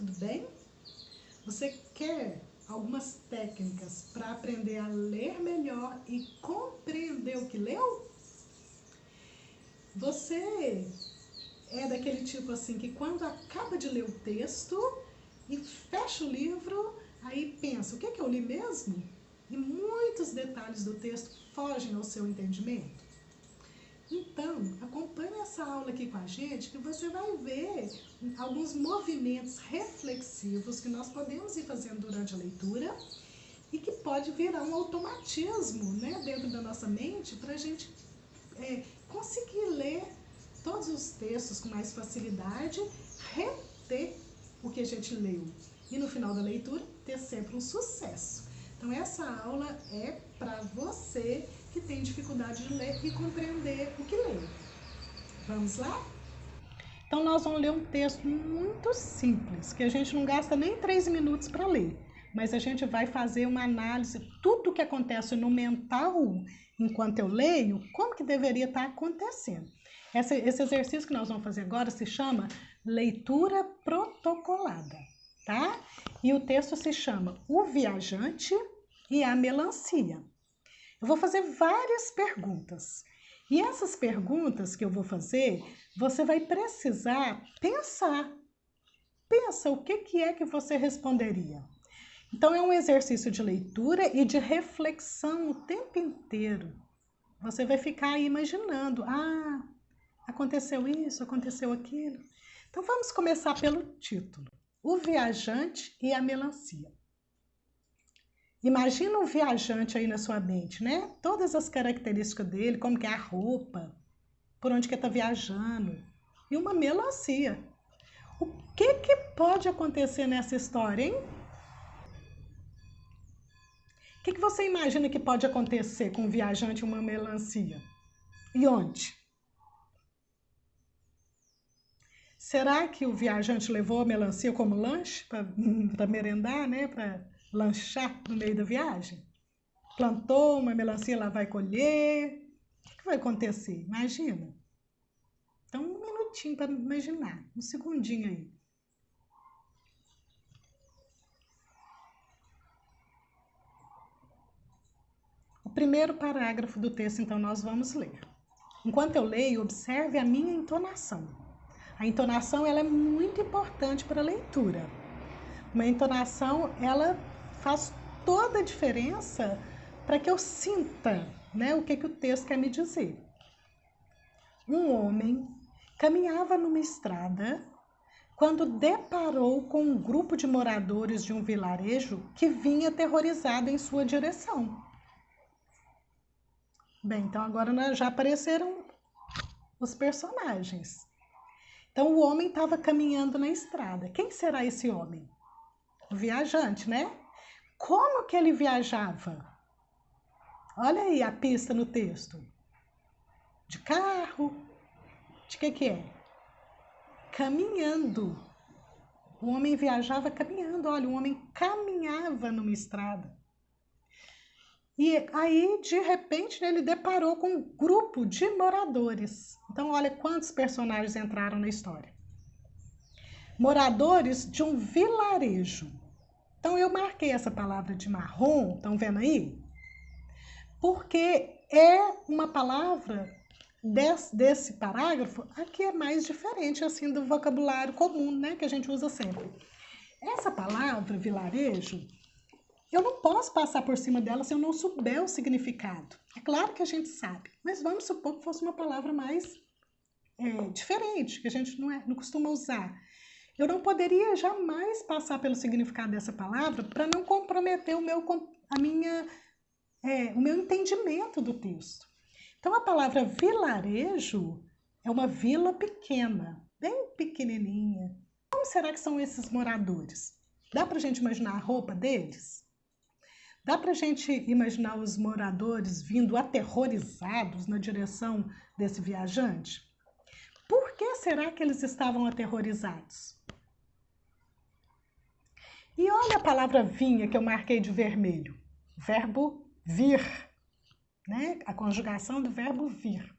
tudo bem? Você quer algumas técnicas para aprender a ler melhor e compreender o que leu? Você é daquele tipo assim que quando acaba de ler o texto e fecha o livro, aí pensa, o que, é que eu li mesmo? E muitos detalhes do texto fogem ao seu entendimento. Então, acompanhe essa aula aqui com a gente que você vai ver alguns movimentos reflexivos que nós podemos ir fazendo durante a leitura e que pode virar um automatismo né, dentro da nossa mente para a gente é, conseguir ler todos os textos com mais facilidade, reter o que a gente leu e no final da leitura ter sempre um sucesso. Então essa aula é para você que tem dificuldade de ler e compreender o que lê. Vamos lá? Então nós vamos ler um texto muito simples, que a gente não gasta nem três minutos para ler, mas a gente vai fazer uma análise, tudo o que acontece no mental enquanto eu leio, como que deveria estar acontecendo. Esse, esse exercício que nós vamos fazer agora se chama leitura protocolada, tá? E o texto se chama O Viajante e a Melancia. Eu vou fazer várias perguntas. E essas perguntas que eu vou fazer, você vai precisar pensar. Pensa o que, que é que você responderia. Então, é um exercício de leitura e de reflexão o tempo inteiro. Você vai ficar imaginando: ah, aconteceu isso, aconteceu aquilo. Então, vamos começar pelo título: O Viajante e a Melancia. Imagina um viajante aí na sua mente, né? Todas as características dele, como que é a roupa, por onde que está viajando, e uma melancia. O que que pode acontecer nessa história, hein? O que, que você imagina que pode acontecer com um viajante e uma melancia? E onde? Será que o viajante levou a melancia como lanche para merendar, né? Para lanchar no meio da viagem? Plantou uma melancia, lá vai colher. O que, vai acontecer? Imagina. Então, um minutinho para imaginar, um segundinho aí. O primeiro parágrafo do texto, então, nós vamos ler. Enquanto eu leio, observe a minha entonação. A entonação ela é muito importante para a leitura. Uma entonação, ela faz toda a diferença para que eu sinta né, o que, que o texto quer me dizer. Um homem caminhava numa estrada quando deparou com um grupo de moradores de um vilarejo que vinha aterrorizado em sua direção. Bem, então agora já apareceram os personagens. Então o homem estava caminhando na estrada. Quem será esse homem? O viajante, né? Como que ele viajava? Olha aí a pista no texto. De carro? De que que é? Caminhando. O homem viajava caminhando. Olha, o homem caminhava numa estrada. E aí, de repente, ele deparou com um grupo de moradores. Então, olha quantos personagens entraram na história. Moradores de um vilarejo. Então, eu marquei essa palavra de marrom, estão vendo aí? Porque é uma palavra desse, desse parágrafo aqui é mais diferente assim do vocabulário comum, né, que a gente usa sempre. Essa palavra vilarejo, eu não posso passar por cima dela se eu não souber o significado. É claro que a gente sabe, mas vamos supor que fosse uma palavra mais é, diferente, que a gente não, é, não costuma usar. Eu não poderia jamais passar pelo significado dessa palavra para não comprometer o meu, a minha, é, o meu entendimento do texto. Então, a palavra vilarejo é uma vila pequena, bem pequenininha. Como será que são esses moradores? Dá para a gente imaginar a roupa deles? Dá para a gente imaginar os moradores vindo aterrorizados na direção desse viajante? Por que será que eles estavam aterrorizados? E olha a palavra vinha que eu marquei de vermelho. Verbo vir, né? A conjugação do verbo vir.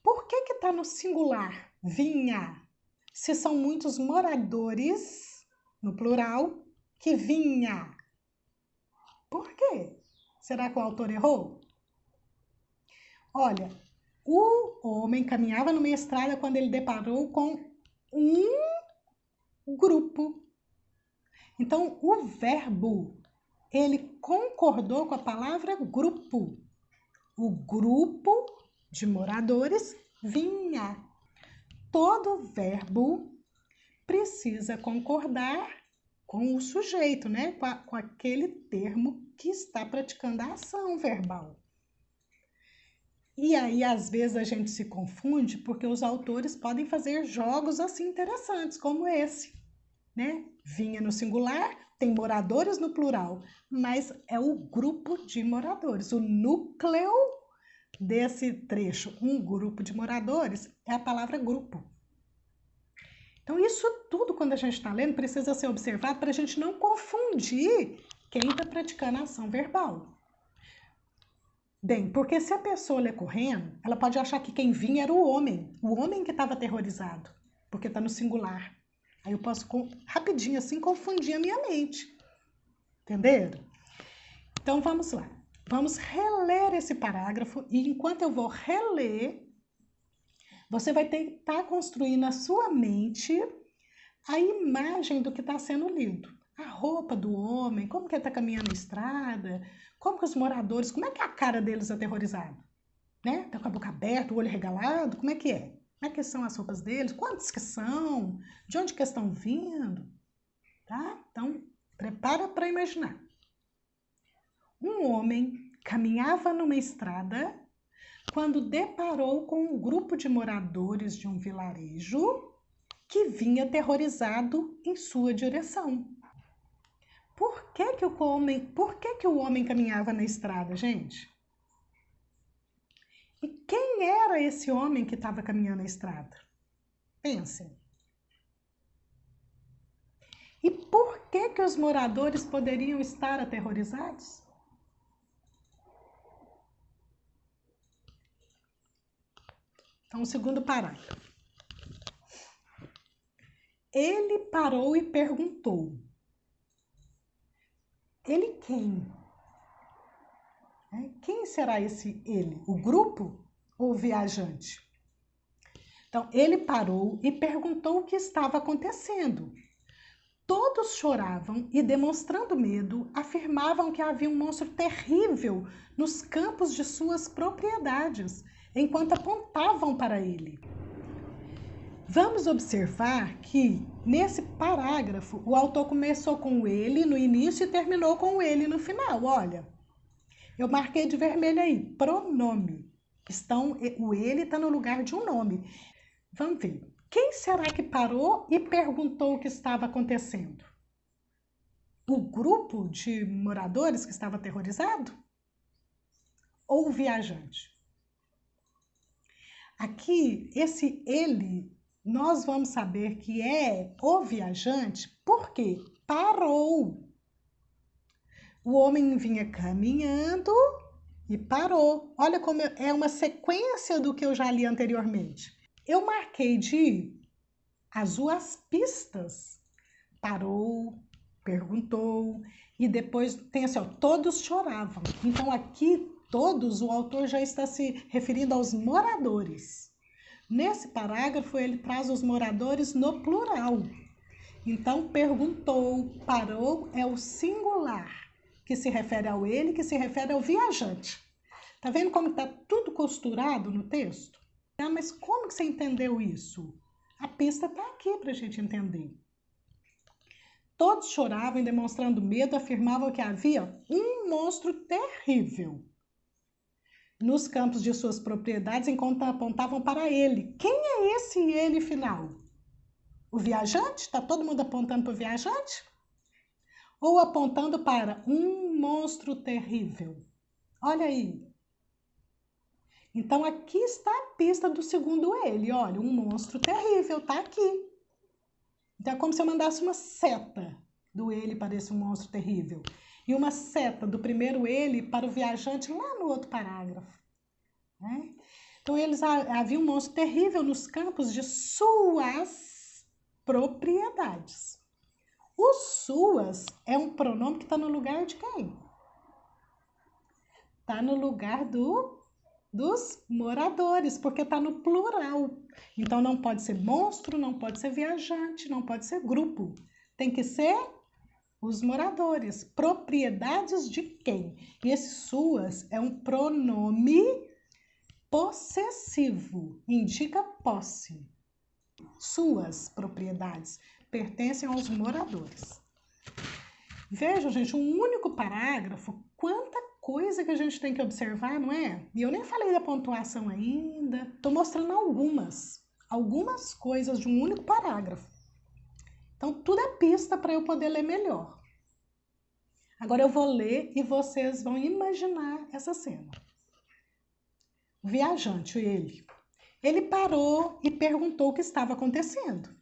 Por que que está no singular, vinha? Se são muitos moradores no plural, que vinha. Por quê? Será que o autor errou? Olha, o homem caminhava numa estrada quando ele deparou com um grupo. Então, o verbo, ele concordou com a palavra grupo. O grupo de moradores vinha. Todo verbo precisa concordar com o sujeito, né? Com, a, com aquele termo que está praticando a ação verbal. E aí, às vezes, a gente se confunde porque os autores podem fazer jogos assim interessantes, como esse, né? Vinha no singular, tem moradores no plural, mas é o grupo de moradores, o núcleo desse trecho, um grupo de moradores, é a palavra grupo. Então, isso tudo, quando a gente está lendo, precisa ser observado para a gente não confundir quem está praticando a ação verbal. Bem, porque se a pessoa lê correndo, ela pode achar que quem vinha era o homem, o homem que estava aterrorizado, porque está no singular. Aí eu posso, rapidinho assim, confundir a minha mente. Entenderam? Então, vamos lá. Vamos reler esse parágrafo e enquanto eu vou reler, você vai tentar construir na sua mente a imagem do que está sendo lido. A roupa do homem, como que ele está caminhando na estrada, como que os moradores, como é que é a cara deles aterrorizado? Né? Tá com a boca aberta, o olho regalado, como é que é? Como é que são as roupas deles? Quantos que são? De onde que estão vindo? Tá? Então, prepara para imaginar. Um homem caminhava numa estrada quando deparou com um grupo de moradores de um vilarejo que vinha aterrorizado em sua direção. Por que, que o homem, por que, que o homem caminhava na estrada, gente? E quem era esse homem que estava caminhando na estrada? Pensem. E por que que os moradores poderiam estar aterrorizados? Então, o segundo parágrafo. Ele parou e perguntou: Ele quem? É, quem será esse ele? O grupo ou o viajante? Então, ele parou e perguntou o que estava acontecendo. Todos choravam e, demonstrando medo, afirmavam que havia um monstro terrível nos campos de suas propriedades enquanto apontavam para ele. Vamos observar que nesse parágrafo o autor começou com ele no início e terminou com ele no final. Olha, eu marquei de vermelho aí, pronome. Estão, o ele está no lugar de um nome. Vamos ver. Quem será que parou e perguntou o que estava acontecendo? O grupo de moradores que estava aterrorizado? Ou o viajante? Aqui, esse ele, nós vamos saber que é o viajante porque parou. O homem vinha caminhando e parou. Olha como é uma sequência do que eu já li anteriormente. Eu marquei de azul as pistas. Parou, perguntou e depois tem assim, ó, todos choravam. Então aqui todos, o autor já está se referindo aos moradores. Nesse parágrafo, ele traz os moradores no plural. Então, perguntou, parou, é o singular, que se refere ao ele, que se refere ao viajante. Tá vendo como está tudo costurado no texto? Ah, mas como que você entendeu isso? A pista está aqui para a gente entender. Todos choravam e, demonstrando medo, afirmavam que havia um monstro terrível nos campos de suas propriedades enquanto apontavam para ele. Quem é esse ele final? O viajante? Está todo mundo apontando para o viajante? Ou apontando para um monstro terrível? Olha aí. Então aqui está a pista do segundo ele. Olha, um monstro terrível está aqui. Então é como se eu mandasse uma seta do ele para esse monstro terrível e uma seta do primeiro ele para o viajante lá no outro parágrafo. Né? Então, eles haviam um monstro terrível nos campos de suas propriedades. O suas é um pronome que está no lugar de quem? Está no lugar do dos moradores, porque está no plural. Então não pode ser monstro, não pode ser viajante, não pode ser grupo. Tem que ser os moradores. Propriedades de quem? E esse suas é um pronome possessivo, indica posse. Suas propriedades pertencem aos moradores. Vejam, gente, um único parágrafo, quanta coisa que a gente tem que observar, não é? E eu nem falei da pontuação ainda, estou mostrando algumas, algumas coisas de um único parágrafo. Então, tudo é pista para eu poder ler melhor. Agora eu vou ler e vocês vão imaginar essa cena. O viajante, ele, ele parou e perguntou o que estava acontecendo.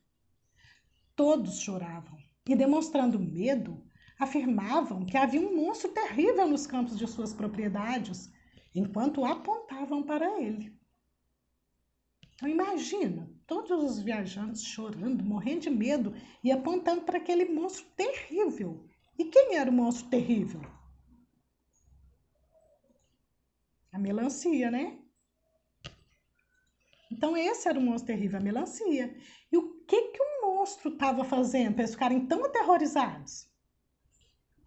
Todos choravam e, demonstrando medo, afirmavam que havia um monstro terrível nos campos de suas propriedades, enquanto apontavam para ele. Então imagina, todos os viajantes chorando, morrendo de medo e apontando para aquele monstro terrível. E quem era o monstro terrível? A melancia, né? Então esse era o monstro terrível, a melancia. E o que que o monstro estava fazendo para eles ficarem tão aterrorizados?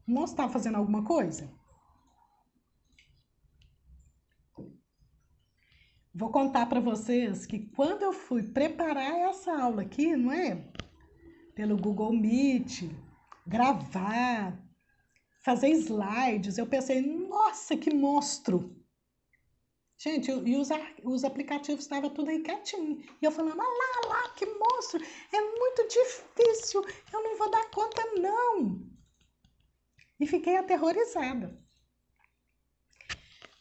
O monstro estava fazendo alguma coisa? Vou contar para vocês que quando eu fui preparar essa aula aqui, não é? Pelo Google Meet, gravar, fazer slides, eu pensei, nossa, que monstro! Gente, e os, os aplicativos estavam tudo aí quietinho. E eu falando, ah lá, lá, que monstro! É muito difícil, eu não vou dar conta, não. E fiquei aterrorizada.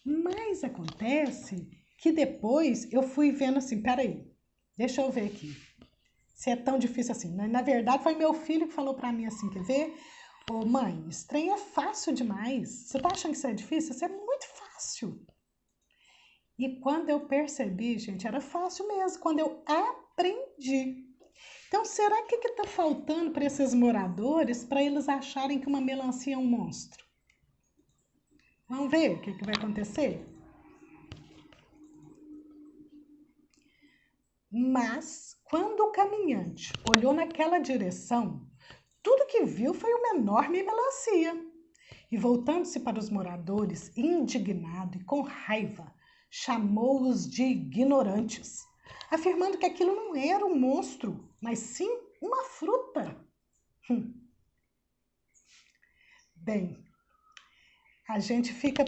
Mas acontece que depois eu fui vendo assim, peraí, deixa eu ver aqui. Se é tão difícil assim. Na verdade, foi meu filho que falou para mim assim, quer ver? Ô mãe, trem é fácil demais. Você tá achando que isso é difícil? Isso é muito fácil. E quando eu percebi, gente, era fácil mesmo, quando eu aprendi. Então, será que está faltando para esses moradores para eles acharem que uma melancia é um monstro? Vamos ver o que, que vai acontecer? Mas, quando o caminhante olhou naquela direção, tudo que viu foi uma enorme melancia. E voltando-se para os moradores, indignado e com raiva, chamou-os de ignorantes, afirmando que aquilo não era um monstro, mas sim uma fruta. Hum. Bem, a gente fica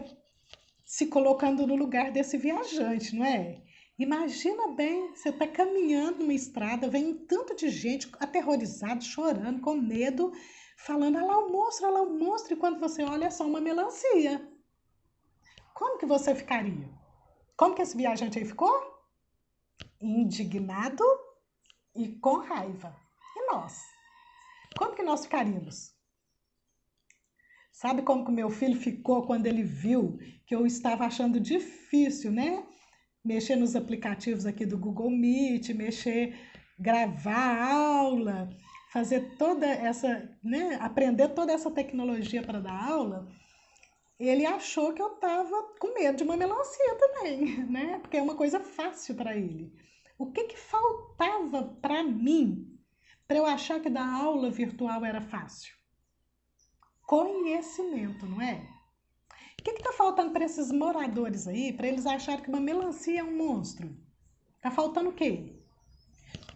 se colocando no lugar desse viajante, não é? Imagina bem, você está caminhando numa estrada, vem um tanto de gente aterrorizado, chorando, com medo, falando, olha lá o monstro, olha lá o monstro, e quando você olha é só uma melancia. Como que você ficaria? Como que esse viajante aí ficou? Indignado e com raiva. E nós? Como que nós ficaríamos? Sabe como que o meu filho ficou quando ele viu que eu estava achando difícil, né? Mexer nos aplicativos aqui do Google Meet, mexer, gravar aula, fazer toda essa, né? Aprender toda essa tecnologia para dar aula ele achou que eu estava com medo de uma melancia também, né? Porque é uma coisa fácil para ele. O que, que faltava para mim para eu achar que dar aula virtual era fácil? Conhecimento, não é? O que está faltando para esses moradores aí, para eles acharem que uma melancia é um monstro? Está faltando o quê?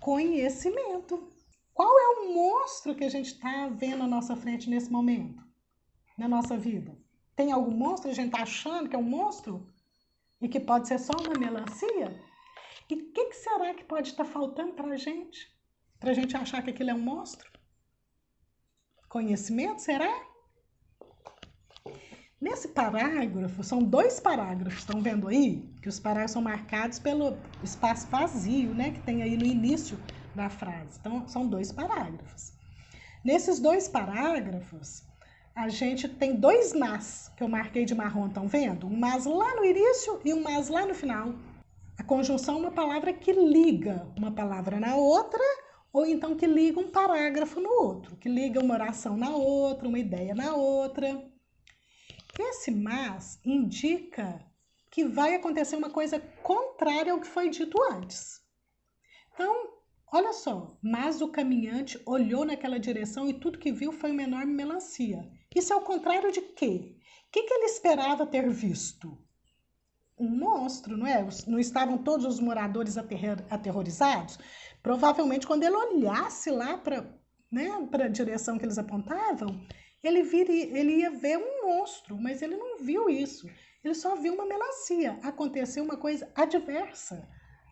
Conhecimento. Qual é o monstro que a gente está vendo à nossa frente nesse momento, na nossa vida? Tem algum monstro? A gente está achando que é um monstro? E que pode ser só uma melancia? E o que, que, será que pode estar tá faltando para a gente? Para a gente achar que aquilo é um monstro? Conhecimento, será? Nesse parágrafo, são dois parágrafos, estão vendo aí? Que os parágrafos são marcados pelo espaço vazio, né? Que tem aí no início da frase. Então, são dois parágrafos. Nesses dois parágrafos, a gente tem dois mas que eu marquei de marrom, estão vendo? Um mas lá no início e um mas lá no final. A conjunção é uma palavra que liga uma palavra na outra ou então que liga um parágrafo no outro, que liga uma oração na outra, uma ideia na outra. Esse mas indica que vai acontecer uma coisa contrária ao que foi dito antes. Então, olha só, mas o caminhante olhou naquela direção e tudo que viu foi uma enorme melancia. Isso é o contrário de quê? O que, que ele esperava ter visto? Um monstro, não é? Não estavam todos os moradores aterrorizados? Provavelmente, quando ele olhasse lá para né, a direção que eles apontavam, ele, viria, ele ia ver um monstro, mas ele não viu isso. Ele só viu uma melancia. Aconteceu uma coisa adversa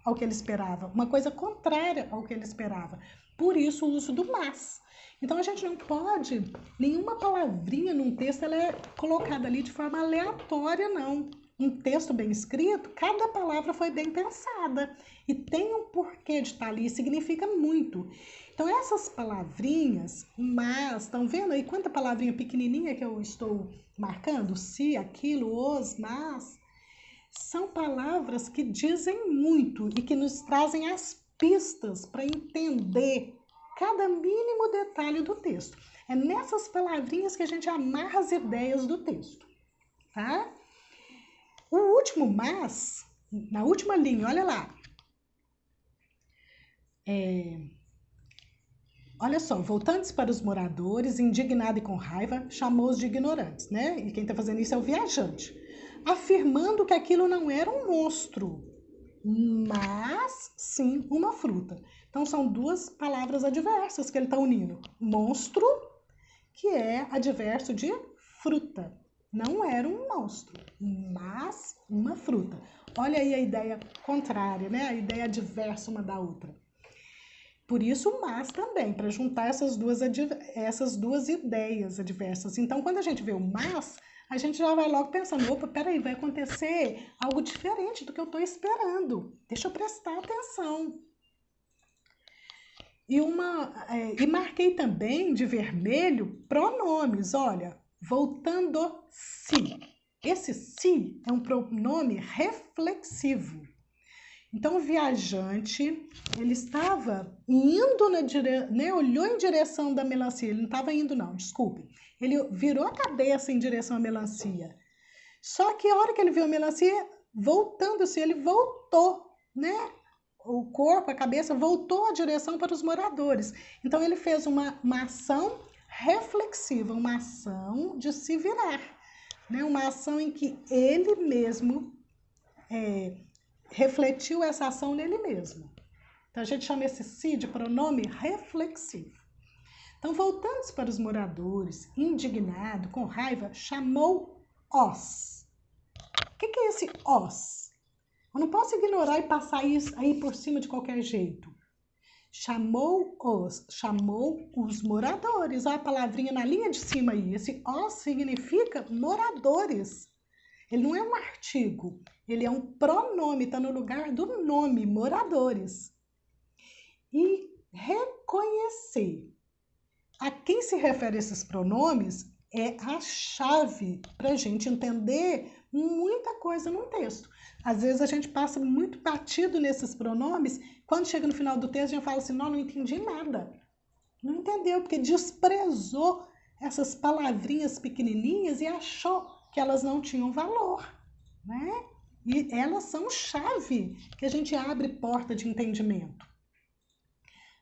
ao que ele esperava, uma coisa contrária ao que ele esperava. Por isso o uso do mas. Então a gente não pode, nenhuma palavrinha num texto ela é colocada ali de forma aleatória, não. Um texto bem escrito, cada palavra foi bem pensada e tem um porquê de estar ali, significa muito. Então essas palavrinhas, mas, estão vendo aí quanta palavrinha pequenininha que eu estou marcando? Se, aquilo, os, mas, são palavras que dizem muito e que nos trazem as pistas para entender cada mínimo detalhe do texto. É nessas palavrinhas que a gente amarra as ideias do texto, tá? O último mas, na última linha, olha lá. É, olha só, voltando para os moradores, indignado e com raiva, chamou-os de ignorantes, né? E quem está fazendo isso é o viajante, afirmando que aquilo não era um monstro, mas sim uma fruta. Então são duas palavras adversas que ele está unindo. Monstro, que é adverso de fruta. Não era um monstro, mas uma fruta. Olha aí a ideia contrária, né? A ideia adversa uma da outra. Por isso, mas também, para juntar essas duas, essas duas ideias adversas. Então, quando a gente vê o mas, a gente já vai logo pensando, opa, peraí, vai acontecer algo diferente do que eu estou esperando. Deixa eu prestar atenção. E, uma, é, e marquei também de vermelho pronomes, olha, voltando-se. Esse se é um pronome reflexivo. Então, o viajante, ele estava indo na direção, né, olhou em direção da melancia, ele não estava indo não, desculpe. Ele virou a cabeça em direção à melancia. Só que a hora que ele viu a melancia, voltando-se, ele voltou, né? O corpo, a cabeça, voltou a direção para os moradores. Então, ele fez uma, uma ação reflexiva, uma ação de se virar, né? uma ação em que ele mesmo é, refletiu essa ação nele mesmo. Então, a gente chama esse si de pronome reflexivo. Então, voltando para os moradores, indignado, com raiva, chamou os. O que, que é esse os? Eu não posso ignorar e passar isso aí por cima de qualquer jeito. Chamou os, chamou os moradores. Olha a palavrinha na linha de cima aí. Esse os significa moradores. Ele não é um artigo, ele é um pronome, está no lugar do nome, moradores. E reconhecer a quem se refere esses pronomes é a chave para a gente entender muita coisa num texto. Às vezes a gente passa muito batido nesses pronomes, quando chega no final do texto a gente fala assim, não, não entendi nada. Não entendeu, porque desprezou essas palavrinhas pequenininhas e achou que elas não tinham valor, né? E elas são chave que a gente abre porta de entendimento.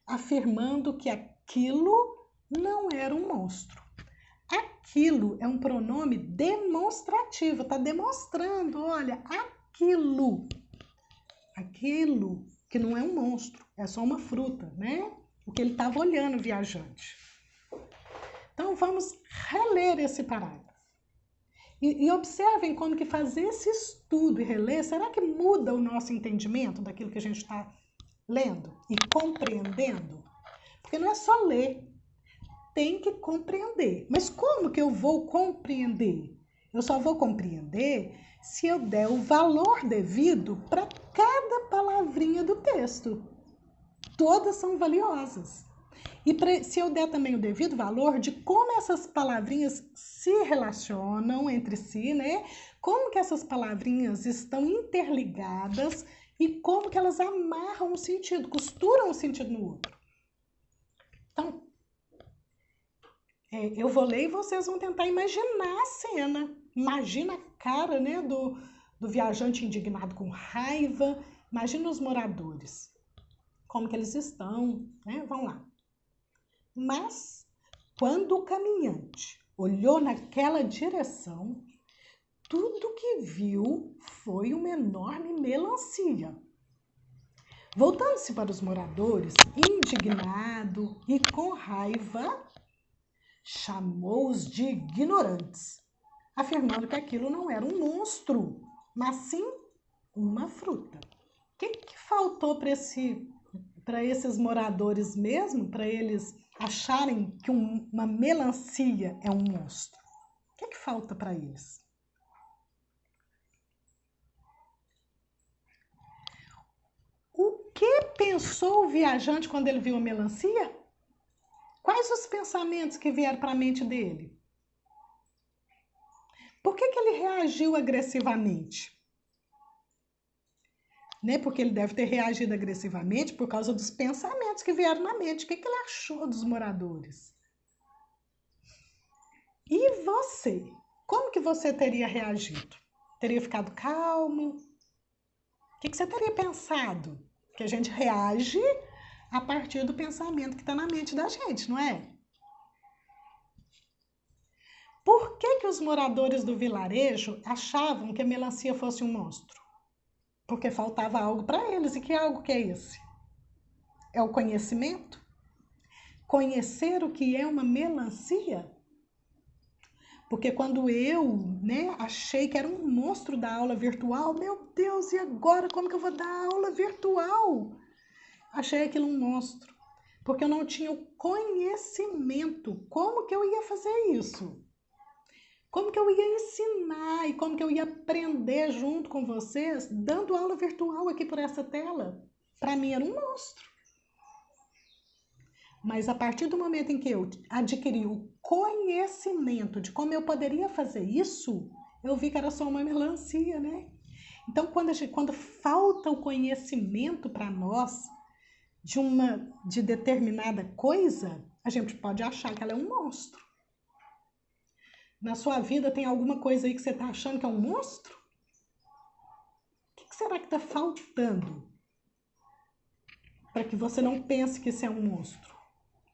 Afirmando que aquilo não era um monstro. Aquilo é um pronome demonstrativo, está demonstrando, olha, aquilo. Aquilo que não é um monstro, é só uma fruta, né? O que ele estava olhando, viajante. Então, vamos reler esse parágrafo. E, e, observem como que fazer esse estudo e reler, será que muda o nosso entendimento daquilo que a gente está lendo e compreendendo? Porque não é só ler, tem que compreender. Mas como que eu vou compreender? Eu só vou compreender se eu der o valor devido para cada palavrinha do texto. Todas são valiosas. E pra, se eu der também o devido valor de como essas palavrinhas se relacionam entre si, né? Como que essas palavrinhas estão interligadas e como que elas amarram um sentido, costuram um sentido no outro. Então, é, eu vou ler e vocês vão tentar imaginar a cena. Imagina a cara né, do, do viajante indignado com raiva. Imagina os moradores. Como que eles estão, né? Vão lá. Mas, quando o caminhante olhou naquela direção, tudo que viu foi uma enorme melancia. Voltando-se para os moradores, indignado e com raiva, chamou-os de ignorantes, afirmando que aquilo não era um monstro, mas sim uma fruta. O que, que faltou para esse, esses moradores mesmo, para eles acharem que um, uma melancia é um monstro? O que, que falta para eles? que pensou o viajante quando ele viu a melancia? Quais os pensamentos que vieram para a mente dele? Por que, que ele reagiu agressivamente? Né? Porque ele deve ter reagido agressivamente por causa dos pensamentos que vieram na mente. O que, que ele achou dos moradores? E você? Como que você teria reagido? Teria ficado calmo? O que, que você teria pensado? que a gente reage a partir do pensamento que está na mente da gente, não é? Por que, que os moradores do vilarejo achavam que a melancia fosse um monstro? Porque faltava algo para eles. E que algo que é esse? É o conhecimento? Conhecer o que é uma melancia? Porque quando eu, né, achei que era um monstro da aula virtual, meu Deus, e agora como que eu vou dar aula virtual? Achei aquilo um monstro, porque eu não tinha o conhecimento. Como que eu ia fazer isso? Como que eu ia ensinar e como que eu ia aprender junto com vocês, dando aula virtual aqui por essa tela? Para mim era um monstro. Mas a partir do momento em que eu adquiri o conhecimento de como eu poderia fazer isso, eu vi que era só uma melancia, né? Então, quando, gente, quando falta o conhecimento para nós de uma de determinada coisa, a gente pode achar que ela é um monstro. Na sua vida tem alguma coisa aí que você está achando que é um monstro? O que, será que está faltando para que você não pense que isso é um monstro?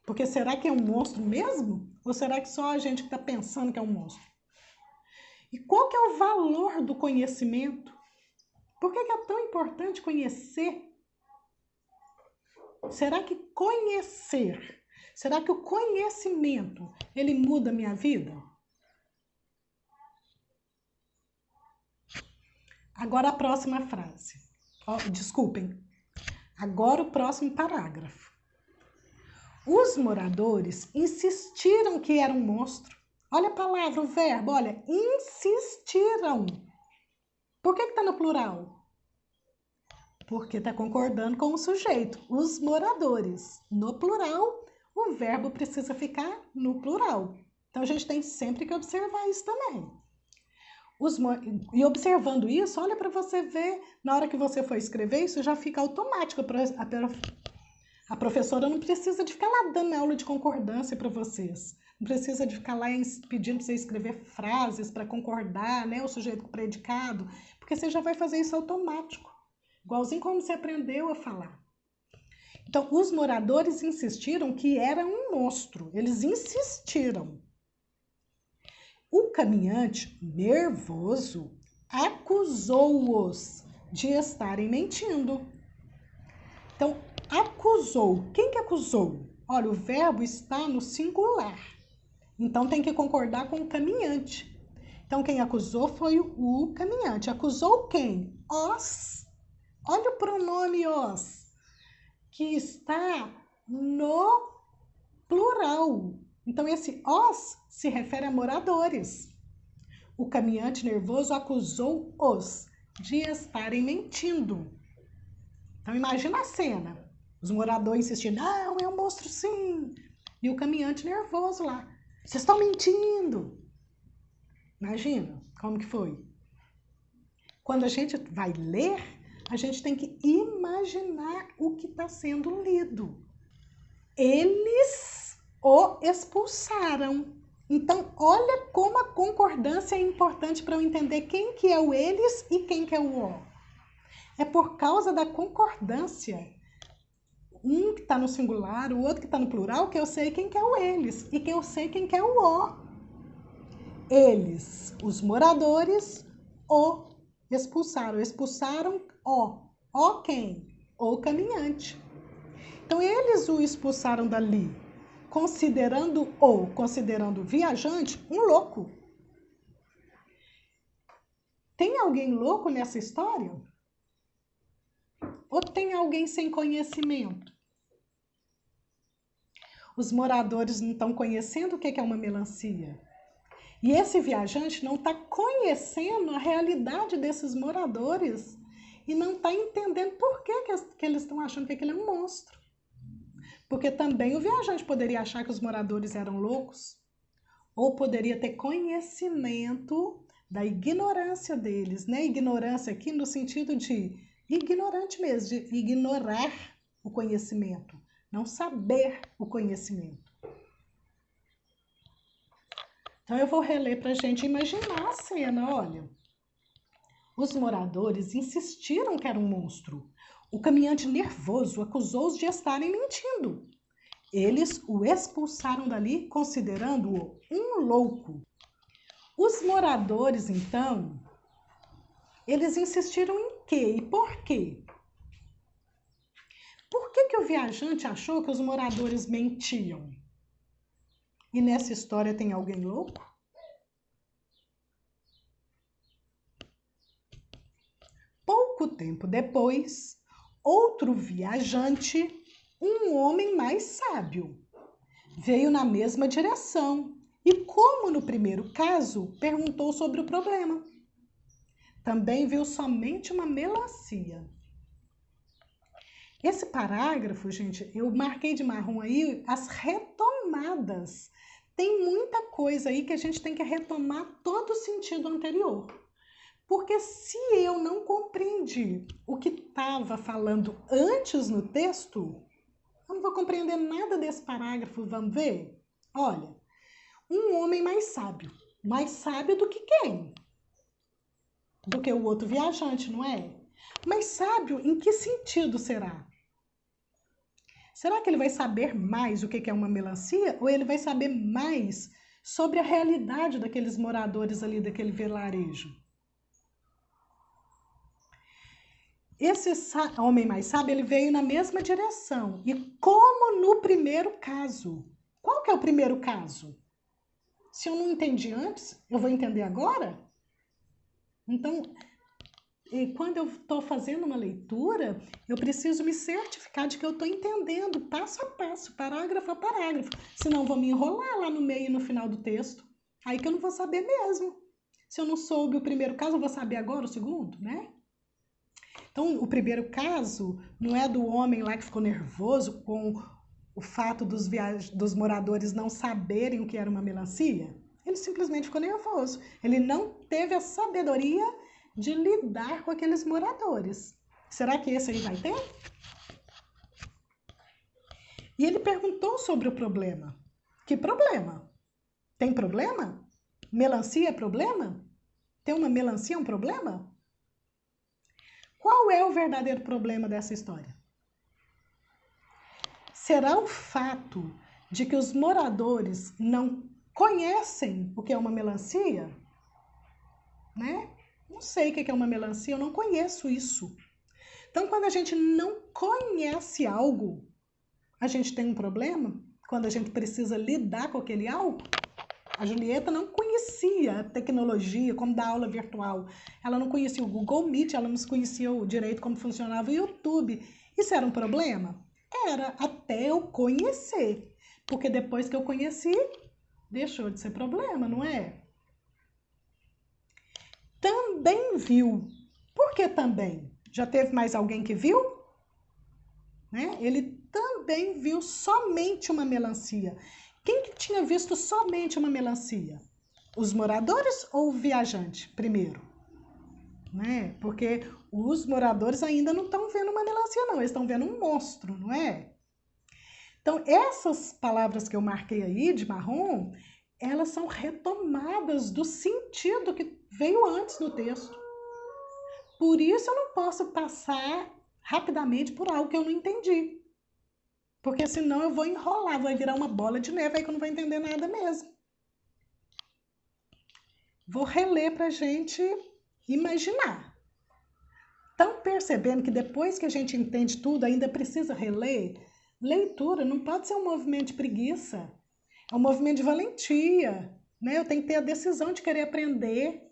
Porque será que é um monstro mesmo? Ou será que só a gente está pensando que é um monstro? E qual que é o valor do conhecimento? Por que é tão importante conhecer? Será que conhecer, será que o conhecimento, ele muda a minha vida? Agora a próxima frase. Oh, desculpem. Agora o próximo parágrafo. Os moradores insistiram que era um monstro. Olha a palavra, o verbo, olha, insistiram. Por que está no plural? Porque está concordando com o sujeito, os moradores. No plural, o verbo precisa ficar no plural. Então a gente tem sempre que observar isso também. Os, e observando isso, olha para você ver, na hora que você for escrever, isso já fica automático. A, a professora não precisa de ficar lá dando aula de concordância para vocês. Não precisa de ficar lá pedindo para você escrever frases para concordar, né, o sujeito com o predicado, porque você já vai fazer isso automático, igualzinho como você aprendeu a falar. Então, os moradores insistiram que era um monstro, eles insistiram. O caminhante, nervoso, acusou-os de estarem mentindo. Então, acusou. Quem que acusou? Olha, o verbo está no singular. Então tem que concordar com o caminhante. Então quem acusou foi o caminhante. Acusou quem? Os. Olha o pronome os, que está no plural. Então esse os se refere a moradores. O caminhante nervoso acusou os de estarem mentindo. Então imagina a cena. Os moradores insistindo, não, é um monstro sim. E o caminhante nervoso lá. Vocês estão mentindo. Imagina como que foi. Quando a gente vai ler, a gente tem que imaginar o que está sendo lido. eles o expulsaram. Então, olha como a concordância é importante para eu entender quem que é o eles e quem que é o o. É por causa da concordância. Um que está no singular, o outro que está no plural, que eu sei quem que é o eles e que eu sei quem que é o o. Eles, os moradores, o expulsaram. Expulsaram o. O quem? O caminhante. Então, eles o expulsaram dali considerando ou considerando o viajante um louco. Tem alguém louco nessa história? Ou tem alguém sem conhecimento? Os moradores não estão conhecendo o que é uma melancia. E esse viajante não está conhecendo a realidade desses moradores e não está entendendo por que, que eles estão achando que aquele é um monstro. Porque também o viajante poderia achar que os moradores eram loucos, ou poderia ter conhecimento da ignorância deles, né? Ignorância aqui no sentido de ignorante mesmo, de ignorar o conhecimento, não saber o conhecimento. Então eu vou reler para a gente imaginar a cena, olha. Os moradores insistiram que era um monstro, o caminhante nervoso acusou-os de estarem mentindo. Eles o expulsaram dali, considerando-o um louco. Os moradores, então, eles insistiram em quê e por quê? Por que, que o viajante achou que os moradores mentiam? E nessa história tem alguém louco? Pouco tempo depois, outro viajante, um homem mais sábio. Veio na mesma direção e, como no primeiro caso, perguntou sobre o problema. Também viu somente uma melancia. Esse parágrafo, gente, eu marquei de marrom aí as retomadas. Tem muita coisa aí que a gente tem que retomar todo o sentido anterior. Porque se eu não compreendi o que estava falando antes no texto, eu não vou compreender nada desse parágrafo. Vamos ver? Olha, um homem mais sábio. Mais sábio do que quem? Do que o outro viajante, não é? Mas sábio em que sentido será? Será que ele vai saber mais o que é uma melancia? Ou ele vai saber mais sobre a realidade daqueles moradores ali daquele vilarejo? Esse homem mais sábio, ele veio na mesma direção. E como no primeiro caso. Qual que é o primeiro caso? Se eu não entendi antes, eu vou entender agora? Então, quando eu estou fazendo uma leitura, eu preciso me certificar de que eu estou entendendo passo a passo, parágrafo a parágrafo. Senão, vou me enrolar lá no meio e no final do texto. Aí que eu não vou saber mesmo. Se eu não soube o primeiro caso, eu vou saber agora o segundo, né? Então, o primeiro caso não é do homem lá que ficou nervoso com o fato dos, dos moradores não saberem o que era uma melancia. Ele simplesmente ficou nervoso. Ele não teve a sabedoria de lidar com aqueles moradores. Será que esse aí vai ter? E ele perguntou sobre o problema. Que problema? Tem problema? Melancia é problema? Ter uma melancia um problema? Qual é o verdadeiro problema dessa história? Será o fato de que os moradores não conhecem o que é uma melancia? Né? Não sei o que é uma melancia, eu não conheço isso. Então, quando a gente não conhece algo, a gente tem um problema? Quando a gente precisa lidar com aquele algo? A Julieta não conhecia a tecnologia, como dar aula virtual. Ela não conhecia o Google Meet, ela não conhecia o direito como funcionava o YouTube. Isso era um problema? Era, até eu conhecer. Porque depois que eu conheci, deixou de ser problema, não é? Também viu. Por que também? Já teve mais alguém que viu? Né? Ele também viu somente uma melancia. Quem que tinha visto somente uma melancia? Os moradores ou o viajante primeiro? Né? Porque os moradores ainda não estão vendo uma melancia, não. Eles estão vendo um monstro, não é? Então, essas palavras que eu marquei aí de marrom, elas são retomadas do sentido que veio antes no texto. Por isso eu não posso passar rapidamente por algo que eu não entendi. Porque senão eu vou enrolar, vai virar uma bola de neve aí que eu não vou entender nada mesmo. Vou reler para a gente imaginar. Estão percebendo que depois que a gente entende tudo, ainda precisa reler? Leitura não pode ser um movimento de preguiça, é um movimento de valentia. Né? Eu tenho que ter a decisão de querer aprender,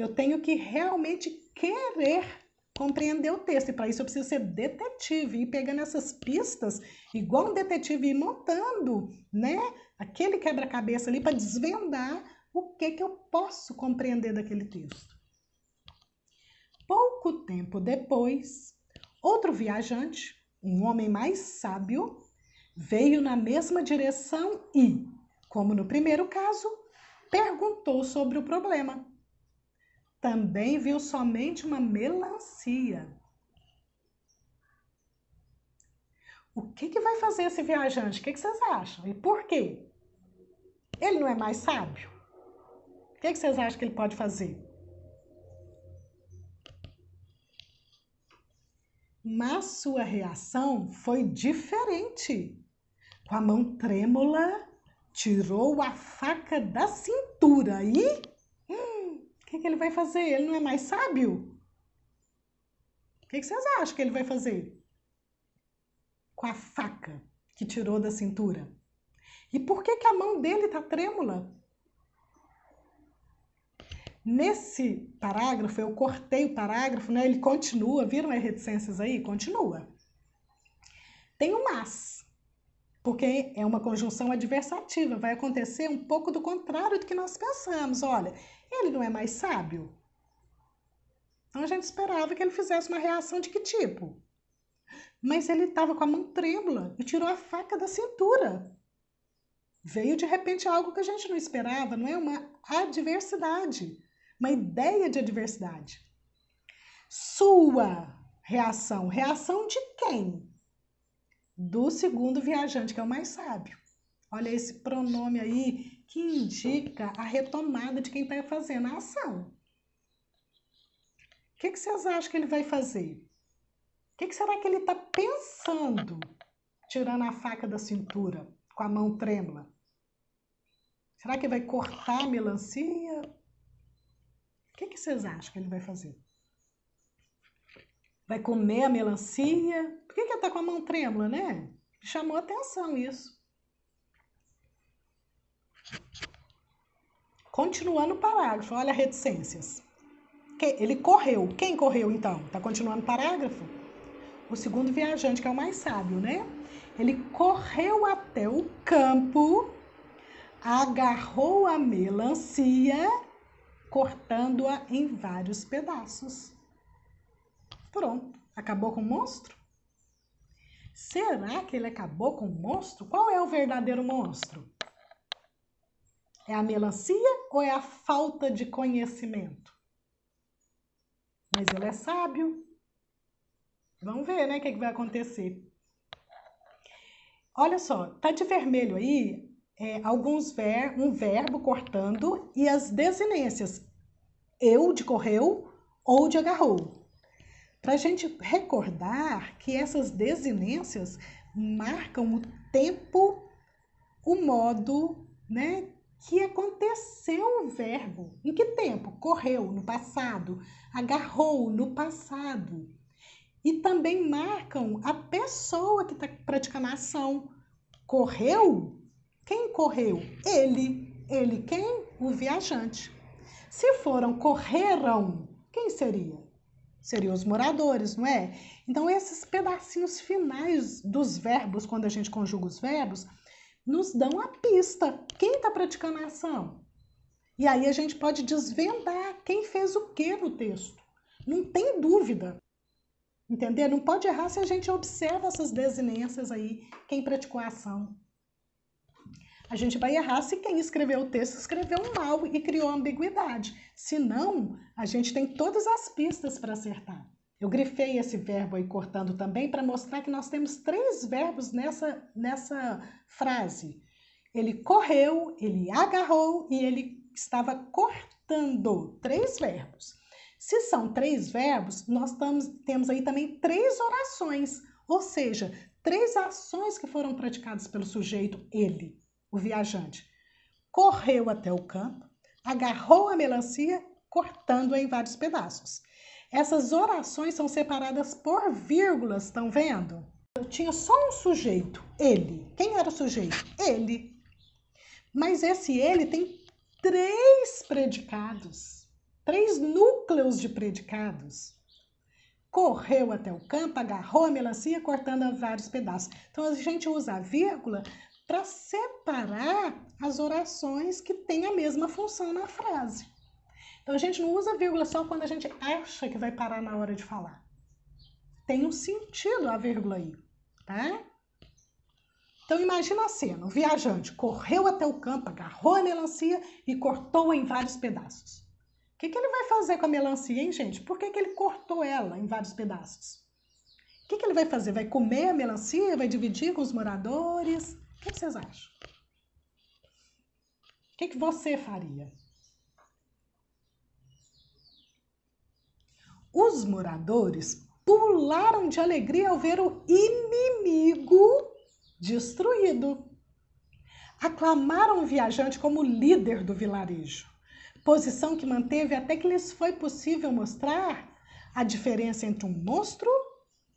eu tenho que realmente querer compreender o texto. E para isso eu preciso ser detetive e pegando essas pistas, igual um detetive, e montando né, aquele quebra-cabeça ali para desvendar o que, que eu posso compreender daquele texto. Pouco tempo depois, outro viajante, um homem mais sábio, veio na mesma direção e, como no primeiro caso, perguntou sobre o problema. Também viu somente uma melancia. O que, que vai fazer esse viajante? O que, que vocês acham? E por quê? Ele não é mais sábio? O que, que vocês acham que ele pode fazer? Mas sua reação foi diferente. Com a mão trêmula, tirou a faca da cintura e. O que, que ele vai fazer? Ele não é mais sábio? O que, que vocês acham que ele vai fazer? Com a faca que tirou da cintura. E por que, que a mão dele está trêmula? Nesse parágrafo, eu cortei o parágrafo, né? ele continua, viram as reticências aí? Continua. Tem um mas, porque é uma conjunção adversativa, vai acontecer um pouco do contrário do que nós pensamos. Olha, ele não é mais sábio? Então a gente esperava que ele fizesse uma reação de que tipo? Mas ele estava com a mão trêmula e tirou a faca da cintura. Veio de repente algo que a gente não esperava, não é? Uma adversidade uma ideia de adversidade. Sua reação. Reação de quem? Do segundo viajante, que é o mais sábio. Olha esse pronome aí que indica a retomada de quem está fazendo a ação. O que, que vocês acham que ele vai fazer? O que, que será que ele está pensando, tirando a faca da cintura, com a mão trêmula? Será que vai cortar a melancia? que, que vocês acham que ele vai fazer? Vai comer a melancia? Por que, que ele está com a mão trêmula, né? Chamou atenção isso. Continuando o parágrafo, olha reticências. Ele correu. Quem correu então? Está continuando o parágrafo? O segundo viajante, que é o mais sábio, né? Ele correu até o campo, agarrou a melancia cortando-a em vários pedaços. Pronto, acabou com o monstro? Será que ele acabou com o monstro? Qual é o verdadeiro monstro? É a melancia ou é a falta de conhecimento? Mas ele é sábio. Vamos ver, né, o que, é que vai acontecer. Olha só, tá de vermelho aí é, alguns ver, um verbo cortando e as desinências eu de correu ou de agarrou. Para a gente recordar que essas desinências marcam o tempo, o modo, né, que aconteceu o verbo. Em que tempo? Correu no passado, agarrou no passado. E também marcam a pessoa que está praticando a ação. Correu quem correu? Ele. Ele quem? O viajante. Se foram, correram, quem seria? Seriam os moradores, não é? Então, esses pedacinhos finais dos verbos, quando a gente conjuga os verbos, nos dão a pista. Quem está praticando a ação? E aí a gente pode desvendar quem fez o que no texto. Não tem dúvida. Entender? Não pode errar se a gente observa essas desinências aí, quem praticou a ação a gente vai errar se quem escreveu o texto escreveu mal e criou ambiguidade. Se não, a gente tem todas as pistas para acertar. Eu grifei esse verbo aí cortando também para mostrar que nós temos três verbos nessa, nessa frase. Ele correu, ele agarrou e ele estava cortando. Três verbos. Se são três verbos, nós tamos, temos aí também três orações, ou seja, três ações que foram praticadas pelo sujeito, ele, o viajante. Correu até o campo, agarrou a melancia, cortando-a em vários pedaços. Essas orações são separadas por vírgulas, estão vendo? Eu tinha só um sujeito, ele. Quem era o sujeito? Ele. Mas esse ele tem três predicados, três núcleos de predicados. Correu até o campo, agarrou a melancia, cortando vários pedaços. Então a gente usa a vírgula para separar as orações que têm a mesma função na frase. Então a gente não usa vírgula só quando a gente acha que vai parar na hora de falar. Tem um sentido a vírgula aí, tá? Então imagina a cena, o viajante correu até o campo, agarrou a melancia e cortou-a em vários pedaços. O que, que ele vai fazer com a melancia, hein, gente? Por que, que ele cortou ela em vários pedaços? O que, que ele vai fazer? Vai comer a melancia? Vai dividir com os moradores? O que, que vocês acham? O que, que você faria? Os moradores pularam de alegria ao ver o inimigo destruído. Aclamaram o viajante como líder do vilarejo, posição que manteve até que lhes foi possível mostrar a diferença entre um monstro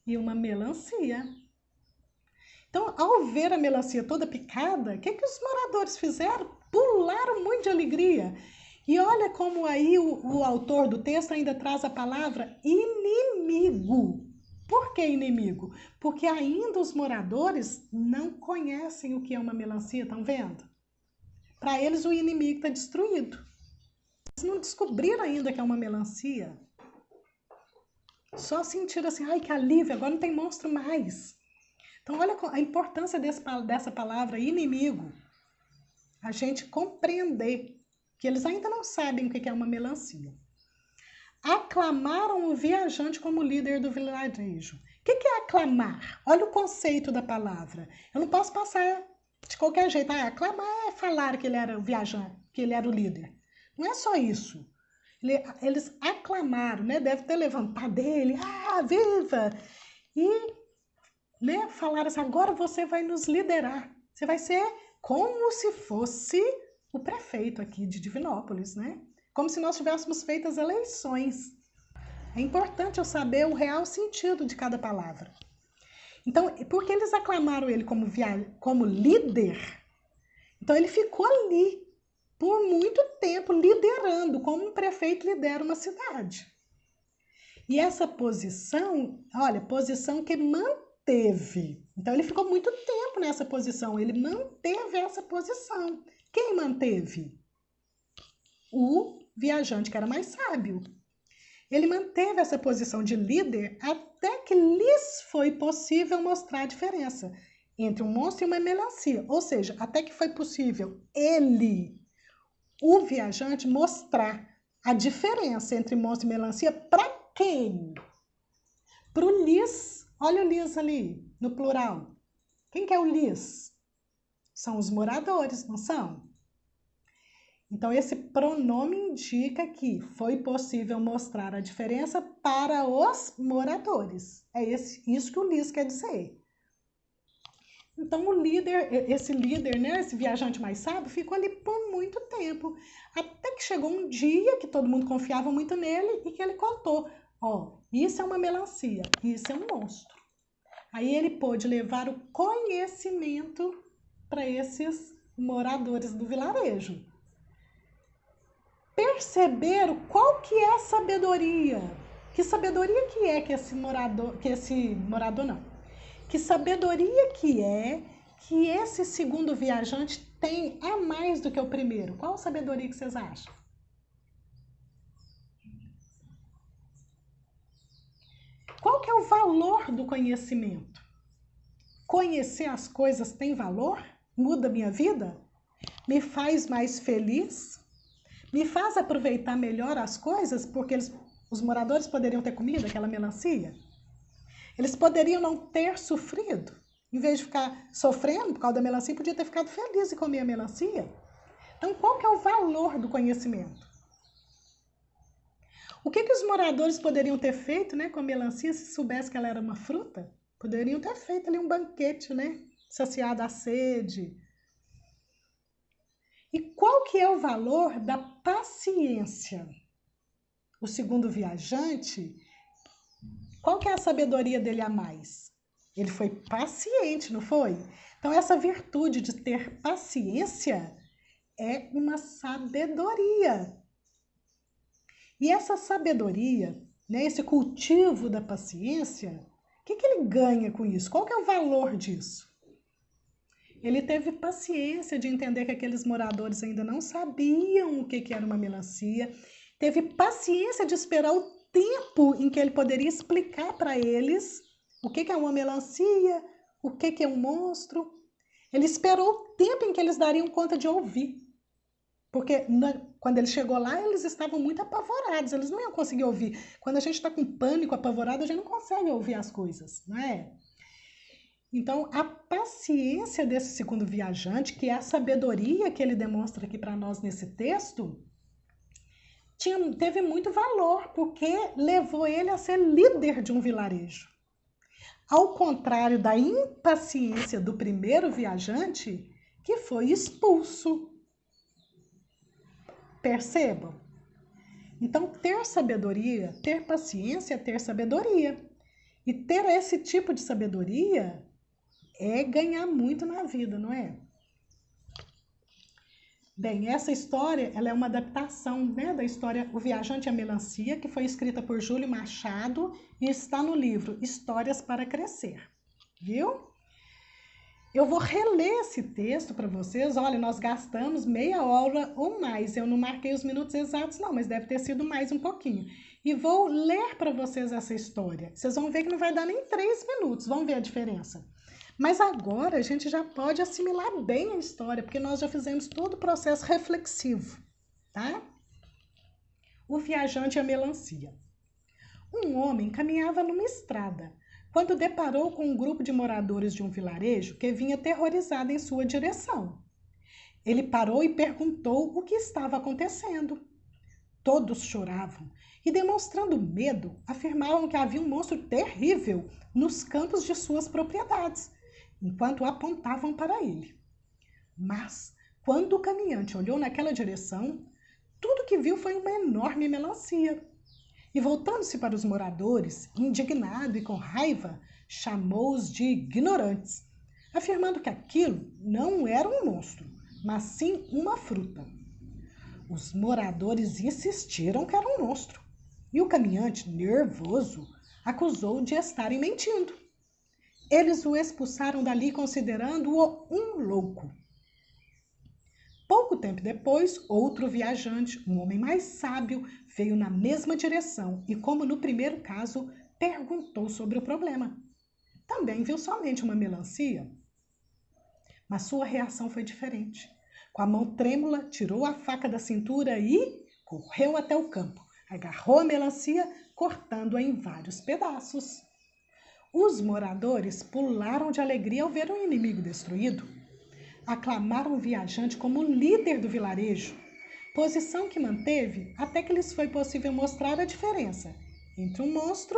e uma melancia. Então, ao ver a melancia toda picada, o que, que os moradores fizeram? Pularam muito de alegria e olha como aí o, o autor do texto ainda traz a palavra inimigo. Por que inimigo? Porque ainda os moradores não conhecem o que é uma melancia, estão vendo? Para eles o inimigo está destruído. Eles não descobriram ainda que é uma melancia. Só sentiram assim, ai que alívio, agora não tem monstro mais. Então olha a importância desse, dessa palavra inimigo. A gente compreender que eles ainda não sabem o que é uma melancia. Aclamaram o viajante como líder do vilarejo. O que é aclamar? Olha o conceito da palavra. Eu não posso passar de qualquer jeito. Ah, aclamar é falar que ele era o viajante, que ele era o líder. Não é só isso. Eles aclamaram, né? Deve ter levantado dele. Ah, viva! E né, falaram assim, agora você vai nos liderar. Você vai ser como se fosse o prefeito aqui de Divinópolis, né? Como se nós tivéssemos feito as eleições. É importante eu saber o real sentido de cada palavra. Então, porque eles aclamaram ele como, via... como líder, então ele ficou ali por muito tempo liderando, como um prefeito lidera uma cidade. E essa posição, olha, posição que manteve. Então ele ficou muito tempo nessa posição, ele manteve essa posição. Quem manteve? O viajante que era mais sábio. Ele manteve essa posição de líder até que lhes foi possível mostrar a diferença entre um monstro e uma melancia. Ou seja, até que foi possível ele, o viajante, mostrar a diferença entre monstro e melancia para quem? Para o lis. Olha o lis ali, no plural. Quem que é o lis? São os moradores, não são? Então, esse pronome indica que foi possível mostrar a diferença para os moradores. É esse, isso que o Liz quer dizer. Então, o líder, esse líder, né, esse viajante mais sábio, ficou ali por muito tempo. Até que chegou um dia que todo mundo confiava muito nele e que ele contou: Ó, oh, isso é uma melancia, isso é um monstro. Aí ele pôde levar o conhecimento para esses moradores do vilarejo. Perceberam qual que é a sabedoria. Que sabedoria que é que esse morador, que esse morador não. Que sabedoria que é que esse segundo viajante tem a mais do que o primeiro? Qual sabedoria que vocês acham? Qual que é o valor do conhecimento? Conhecer as coisas tem valor? muda minha vida? Me faz mais feliz? Me faz aproveitar melhor as coisas porque eles, Os moradores poderiam ter comido aquela melancia? Eles poderiam não ter sofrido? Em vez de ficar sofrendo por causa da melancia, podia ter ficado feliz e comer a melancia. Então, qual que é o valor do conhecimento? O que, que os moradores poderiam ter feito né, com a melancia se soubesse que ela era uma fruta? Poderiam ter feito ali um banquete, né? Saciado a sede. E qual que é o valor da paciência? O segundo viajante, qual que é a sabedoria dele a mais? Ele foi paciente, não foi? Então, essa virtude de ter paciência é uma sabedoria. E essa sabedoria, né, esse cultivo da paciência, o que, que ele ganha com isso? Qual que é o valor disso? Ele teve paciência de entender que aqueles moradores ainda não sabiam o que, que era uma melancia, teve paciência de esperar o tempo em que ele poderia explicar para eles o que, que é uma melancia, o que, que é um monstro. Ele esperou o tempo em que eles dariam conta de ouvir. Porque na, quando ele chegou lá, eles estavam muito apavorados, eles não iam conseguir ouvir. Quando a gente está com pânico, apavorado, a gente não consegue ouvir as coisas, não é? Então, a paciência desse segundo viajante, que é a sabedoria que ele demonstra aqui para nós nesse texto, tinha, teve muito valor, porque levou ele a ser líder de um vilarejo. Ao contrário da impaciência do primeiro viajante, que foi expulso Percebam? Então, ter sabedoria, ter paciência é ter sabedoria. E ter esse tipo de sabedoria é ganhar muito na vida, não é? Bem, essa história ela é uma adaptação né, da história O Viajante a Melancia, que foi escrita por Júlio Machado e está no livro Histórias para Crescer. Viu? Eu vou reler esse texto para vocês. Olha, nós gastamos meia hora ou mais. Eu não marquei os minutos exatos, não, mas deve ter sido mais um pouquinho. E vou ler para vocês essa história. Vocês vão ver que não vai dar nem três minutos. Vão ver a diferença. Mas agora a gente já pode assimilar bem a história, porque nós já fizemos todo o processo reflexivo, tá? O viajante e a melancia. Um homem caminhava numa estrada quando deparou com um grupo de moradores de um vilarejo que vinha aterrorizado em sua direção. Ele parou e perguntou o que estava acontecendo. Todos choravam e, demonstrando medo, afirmavam que havia um monstro terrível nos campos de suas propriedades, enquanto apontavam para ele. Mas, quando o caminhante olhou naquela direção, tudo que viu foi uma enorme melancia e voltando-se para os moradores, indignado e com raiva, chamou-os de ignorantes, afirmando que aquilo não era um monstro, mas sim uma fruta. Os moradores insistiram que era um monstro, e o caminhante, nervoso, acusou de estarem mentindo. Eles o expulsaram dali considerando-o um louco. Pouco tempo depois, outro viajante, um homem mais sábio, veio na mesma direção e, como no primeiro caso, perguntou sobre o problema. Também viu somente uma melancia. Mas sua reação foi diferente. Com a mão trêmula, tirou a faca da cintura e correu até o campo. Agarrou a melancia, cortando-a em vários pedaços. Os moradores pularam de alegria ao ver o inimigo destruído. Aclamaram o viajante como líder do vilarejo posição que manteve até que lhes foi possível mostrar a diferença entre um monstro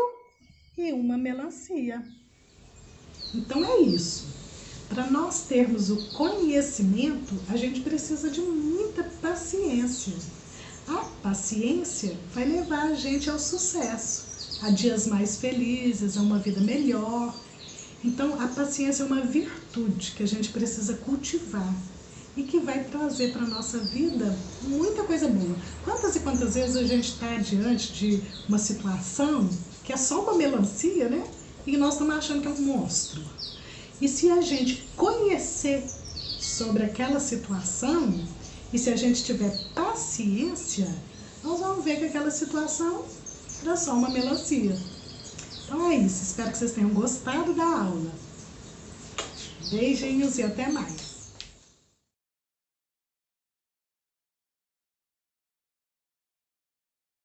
e uma melancia. Então é isso. Para nós termos o conhecimento, a gente precisa de muita paciência. A paciência vai levar a gente ao sucesso, a dias mais felizes, a uma vida melhor. Então, a paciência é uma virtude que a gente precisa cultivar e que vai trazer para a nossa vida muita coisa boa. Quantas e quantas vezes a gente está diante de uma situação que é só uma melancia, né? E nós estamos achando que é um monstro. E se a gente conhecer sobre aquela situação, e se a gente tiver paciência, nós vamos ver que aquela situação era só uma melancia. Então é isso, espero que vocês tenham gostado da aula. Beijinhos e até mais.